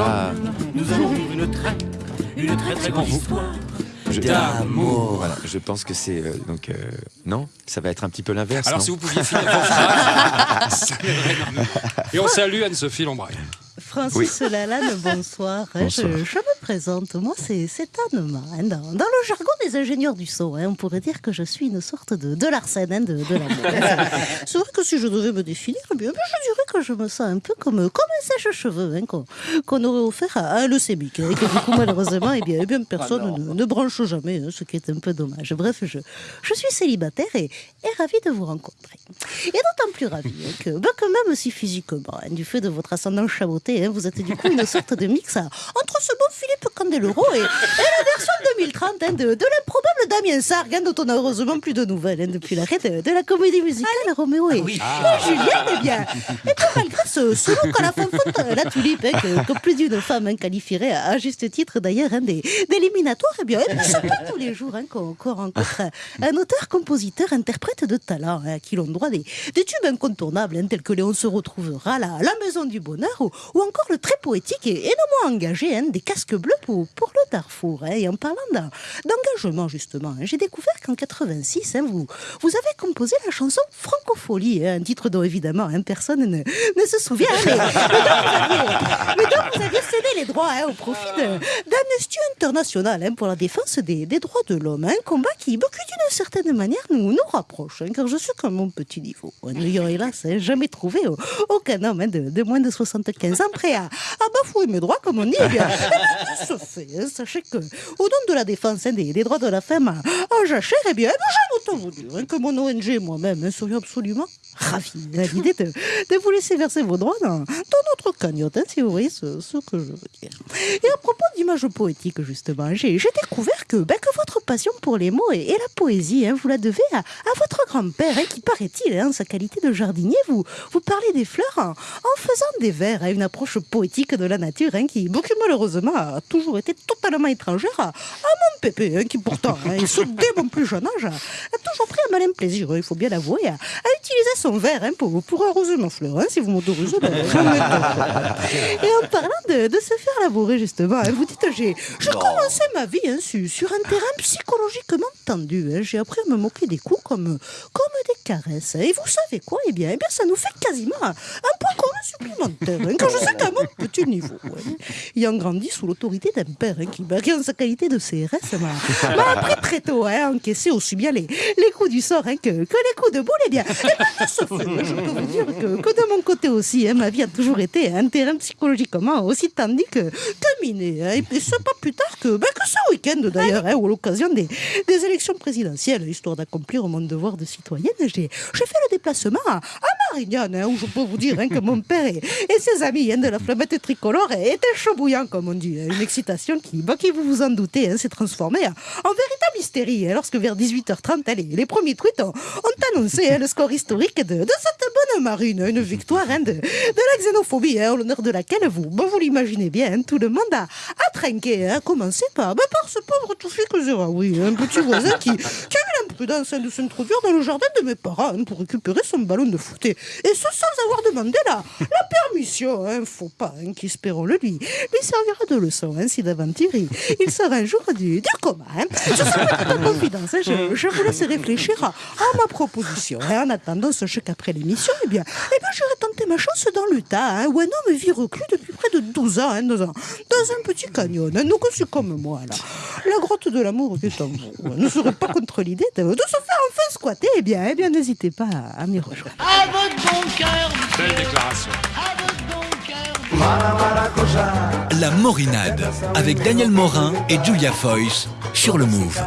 ensemble, Ah. nous allons vivre une très, une très très grande histoire. Je, D'amour. Voilà, je pense que c'est euh, donc euh, non, ça va être un petit peu l'inverse. Alors non si vous pouviez finir vos phrases, ça m'aiderait énormément. Et on salue Anne-Sophie Lombraille. Francis Lalanne, bonsoir. Bonsoir. Je, je me présente. Moi, c'est c'est Anne Ma, hein. Dans, dans le jargon des ingénieurs du son, hein, on pourrait dire que je suis une sorte de, de Larsen hein, de, de l'amour. c'est vrai que si je devais me définir, eh bien, je dirais que je me sens un peu comme, comme un sèche-cheveux hein, qu'on qu'on aurait offert à un leucémique. et que du coup, malheureusement, eh bien, eh bien, personne ne, ne branche jamais, ce qui est un peu dommage. Bref, je, je suis célibataire et, et ravie de vous rencontrer. Et d'autant plus ravie que, ben, que même si physiquement, du fait de votre ascendant chaboté, vous êtes du coup une sorte de mix entre ce bon Philippe Candeloro et, et la version 2030 hein, de, de l'improbable Damien Sargue, hein, dont on a heureusement plus de nouvelles hein, depuis l'arrêt de, de la comédie musicale Roméo et, et Juliette. Eh bien, et puis malgré ce, ce look à la fanfonte, la tulipe, hein, que, que plus d'une femme qualifierait à, juste titre d'ailleurs des- d'éliminatoire, eh bien, eh bien, c'est pas tous les jours qu'on rencontre un, auteur, compositeur, interprète de talent à qui l'on doit des, des tubes incontournables tels que Léon se retrouvera, la, la Maison du Bonheur ou, ou encore le très poétique et, et non moins engagé des casques bleus pour, le Darfour. hein. Et en parlant d'en- d'engagement justement, hein, j'ai découvert qu'en 86, hein, vous, avez composé la chanson Francophonie, un titre dont évidemment personne ne, se souvient, mais, dont vous aviez cédé les droits au profit d'Amnesty International pour la défense des, droits de l'homme. Un combat qui, d'une certaine manière, nous, rapproche, car je suis qu'à mon petit niveau. N'ayant hélas jamais trouvé aucun homme de, moins de 75 ans prêt à, bafouer mes droits, comme on dit. Eh bien, hein. Sachez que, au nom de la défense hein, des, droits de la femme en, en jachère, eh bien, eh autant vous dire hein, que mon ONG moi-même hein, serions absolument ravis à l'idée de, de vous laisser verser vos droits dans, dans notre cagnotte, hein, si vous voyez ce, ce que je veux dire. Et à propos d'images poétiques, justement, j'ai découvert que, ben, que votre passion pour les mots et, et la poésie, hein, vous la devez à, à votre grand-père, hein, qui paraît-il, hein, en sa qualité de jardinier, vous, vous parlez des fleurs en, en faisant des vers, hein, une approche poétique de la nature, qui, qui, malheureusement a toujours été totalement étrangère à, à mon pépé, qui pourtant, ce dès mon plus jeune âge, a, toujours pris un malin plaisir, il faut bien l'avouer, à, à utiliser son verre hein, pour, pour arroser ma fleur. hein, si vous m'autorisez, ben, je me mets Et en parlant de, de se faire labourer, justement, hein, vous dites, j'ai commencé ma vie hein, sur, sur un terrain psychologiquement tendu. hein. J'ai appris à me moquer des coups comme, comme des caresses. Et vous savez quoi? Eh bien, eh bien, ça nous fait quasiment un, point supplémentaire. hein, quand je sais qu'à mon petit niveau, hein, ayant grandi sous l'autorité d'un père hein, qui, en sa qualité de CRS, m'a appris très tôt à encaisser aussi bien les, les coups du sort hein, que, que les coups de boule. Eh bien, eh bien, de ce fait, je peux vous dire que, que de mon côté aussi, ma vie a toujours été un terrain psychologiquement aussi tendu que, que miné. Et puis, c'est pas plus tard que, ben, que ce week-end d'ailleurs, ou l'occasion des, des élections présidentielles, histoire d'accomplir mon devoir de citoyenne, j'ai fait le déplacement à Hein, où je peux vous dire hein, que mon père et, ses amis hein, de la flammette tricolore étaient chaud bouillants, comme on dit. hein. Une excitation qui, bah, qui vous vous en doutez, hein, s'est transformée en, en véritable hystérie, lorsque vers 18h30, hein, les, premiers tweets ont, annoncé le score historique de, cette bonne marine, une victoire de, la xénophobie, au l'honneur de laquelle vous, bah, vous l'imaginez bien, tout le monde a, a trinqué, à commencer par, bah, par ce pauvre Toufik Zeraoui, un petit voisin qui, qui hein, de s'introduire dans le jardin de mes parents hein, pour récupérer son ballon de foot. Et, ce sans avoir demandé la, la permission. Hein, faut pas hein, qu'espérons-le lui, lui servira de leçon hein, si d'aventure il, sera un jour du, du coma. Hein. Ce sera toute en confidence. hein, je, je vous laisse réfléchir à, ma proposition. hein. En attendant, sachez qu'après l'émission, eh bien, eh bien, j'irai tenter ma chance dans l'Utah, hein, où un homme vit reclus depuis près de 12 ans hein, dans, un, dans un petit canyon. Hein. Donc, c'est comme moi, là. La grotte de l'amour qui est en vous. hein, Ne serait pas contre l'idée de, de se faire enfin squatter. Eh bien, eh bien n'hésitez pas à, à m'y rejoindre. À votre bon cœur, Belle déclaration. à votre bon cœur. La Morinade avec Daniel Morin et Julia Foyce sur le Move.